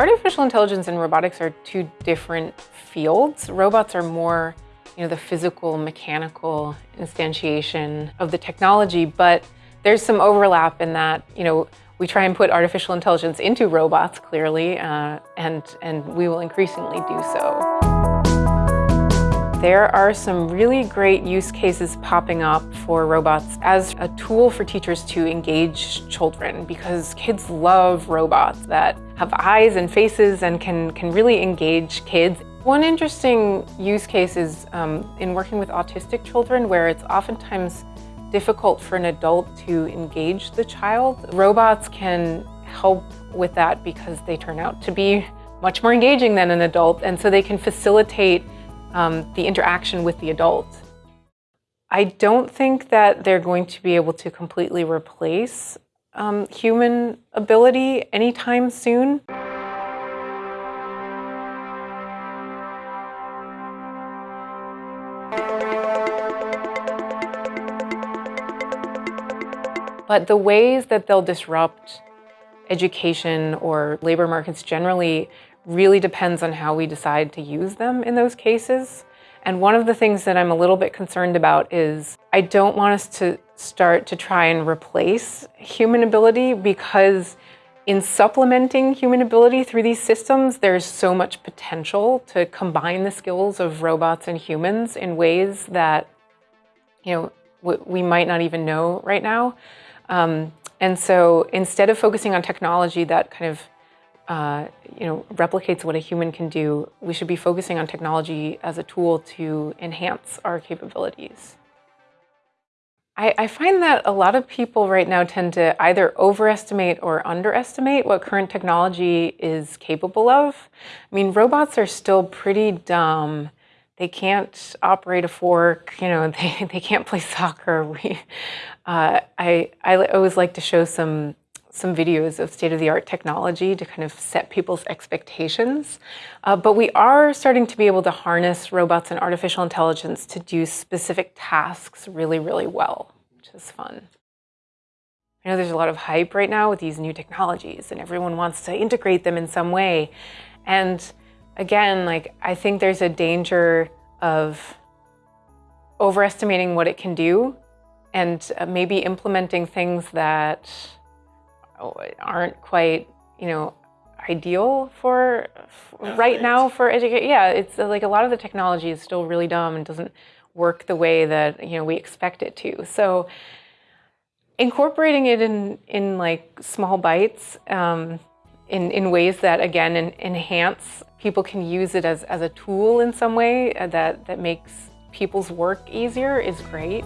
Artificial intelligence and robotics are two different fields. Robots are more, you know, the physical, mechanical instantiation of the technology, but there's some overlap in that, you know, we try and put artificial intelligence into robots, clearly, uh, and, and we will increasingly do so. There are some really great use cases popping up for robots as a tool for teachers to engage children because kids love robots that have eyes and faces and can, can really engage kids. One interesting use case is um, in working with autistic children where it's oftentimes difficult for an adult to engage the child. Robots can help with that because they turn out to be much more engaging than an adult and so they can facilitate um, the interaction with the adult. I don't think that they're going to be able to completely replace um, human ability anytime soon. But the ways that they'll disrupt education or labor markets generally really depends on how we decide to use them in those cases. And one of the things that I'm a little bit concerned about is I don't want us to start to try and replace human ability because in supplementing human ability through these systems, there's so much potential to combine the skills of robots and humans in ways that, you know, we might not even know right now. Um, and so instead of focusing on technology that kind of uh, you know, replicates what a human can do, we should be focusing on technology as a tool to enhance our capabilities. I, I find that a lot of people right now tend to either overestimate or underestimate what current technology is capable of. I mean, robots are still pretty dumb. They can't operate a fork, you know, they, they can't play soccer. We, uh, I, I always like to show some some videos of state-of-the-art technology to kind of set people's expectations. Uh, but we are starting to be able to harness robots and artificial intelligence to do specific tasks really, really well, which is fun. I know there's a lot of hype right now with these new technologies and everyone wants to integrate them in some way. And again, like I think there's a danger of overestimating what it can do and uh, maybe implementing things that aren't quite, you know, ideal for, right now for education. Yeah, it's uh, like a lot of the technology is still really dumb and doesn't work the way that, you know, we expect it to. So incorporating it in, in like small bites, um, in, in ways that, again, in, enhance, people can use it as, as a tool in some way uh, that, that makes people's work easier is great.